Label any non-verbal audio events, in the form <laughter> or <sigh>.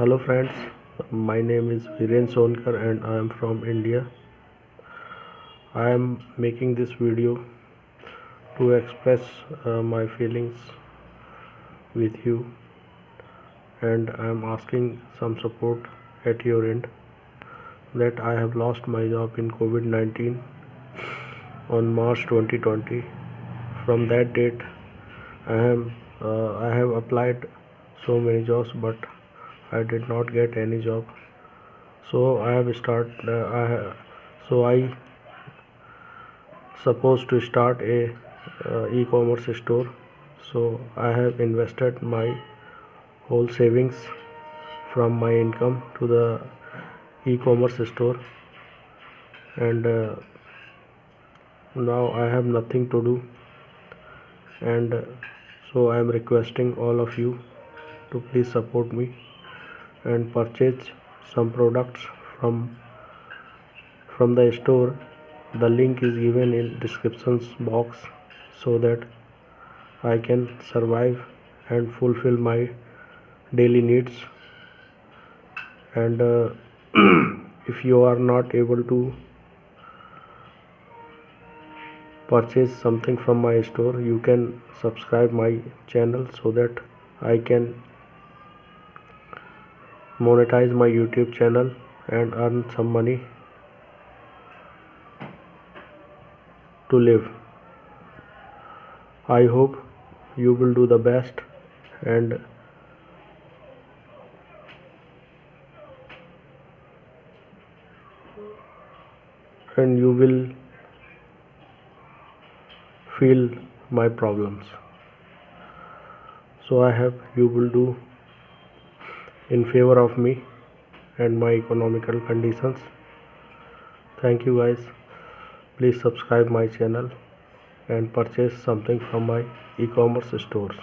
hello friends my name is Viren Sonkar and I am from India. I am making this video to express uh, my feelings with you and I am asking some support at your end that I have lost my job in COVID-19 on March 2020 from that date I am uh, I have applied so many jobs but I did not get any job. So I have start uh, I so I supposed to start a uh, e-commerce store. So I have invested my whole savings from my income to the e-commerce store. And uh, now I have nothing to do. And uh, so I am requesting all of you to please support me and purchase some products from from the store. The link is given in descriptions box so that I can survive and fulfill my daily needs. And uh, <clears throat> if you are not able to purchase something from my store you can subscribe my channel so that I can monetize my youtube channel and earn some money to live. I hope you will do the best and and you will feel my problems. So i hope you will do in favor of me and my economical conditions. Thank you guys. Please subscribe my channel and purchase something from my e-commerce stores